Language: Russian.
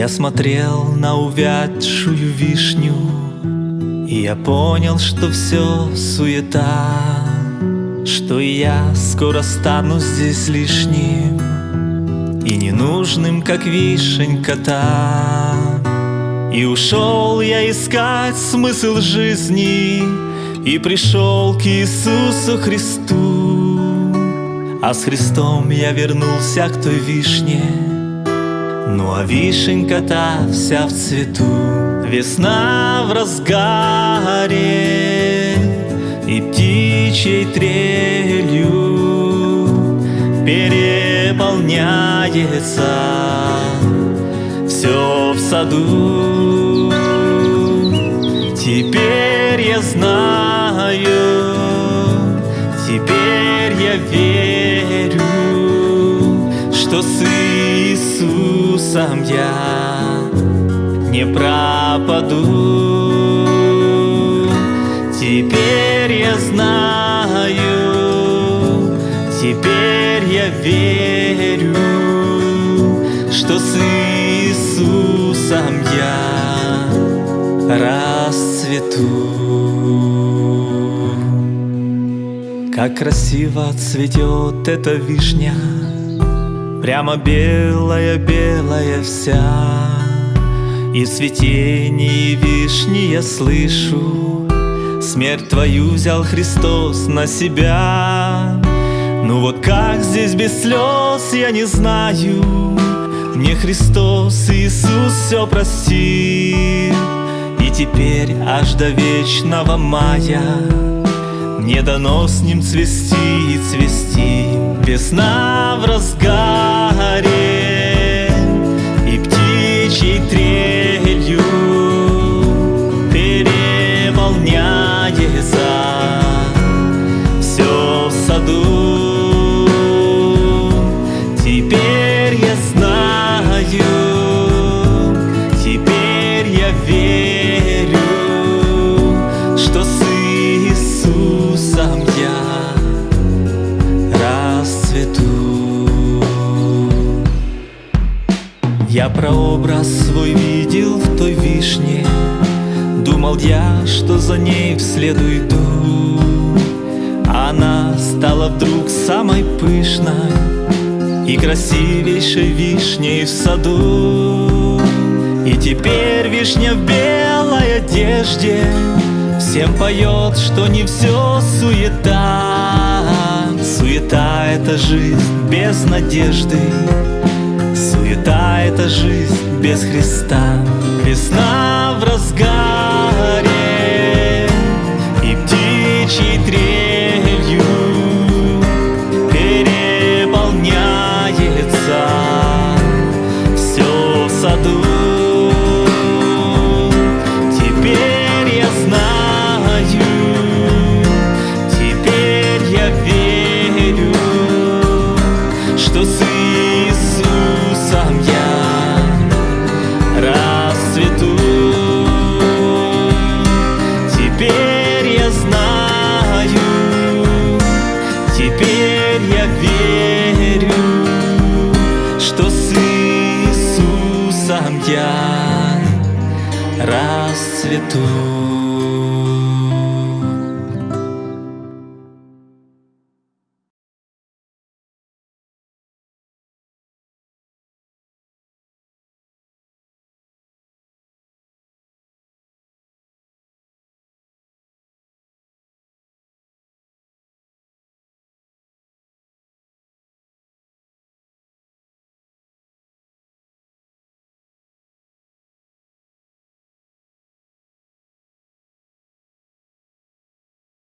Я смотрел на увядшую вишню И я понял, что все суета Что я скоро стану здесь лишним И ненужным, как вишенька-то И ушел я искать смысл жизни И пришел к Иисусу Христу. А с Христом я вернулся к той вишне Ну а вишенька-то вся в цвету. Весна в разгаре И птичьей трелью Переполняется Все в саду. Теперь я знаю Теперь я верю Что с Иисусом я не пропаду. Теперь я знаю, теперь я верю, что с Иисусом я расцвету. Как красиво цветет эта вишня, Прямо белая-белая вся. И в вишни я слышу. Смерть твою взял Христос на себя. Ну вот как здесь без слез, я не знаю. Мне Христос Иисус все простил. И теперь аж до вечного мая Мне дано с ним цвести и цвести. Весна в разгаре птичьей трелью Переполняется Все в саду. Теперь я знаю. Теперь я верю Я прообраз свой видел в той вишне, Думал я, что за ней вслед уйду. Она стала вдруг самой пышной И красивейшей вишней в саду. И теперь вишня в белой одежде Всем поет, что не все суета Суета — это жизнь без надежды жизнь без Христа. Весна Я расцвету.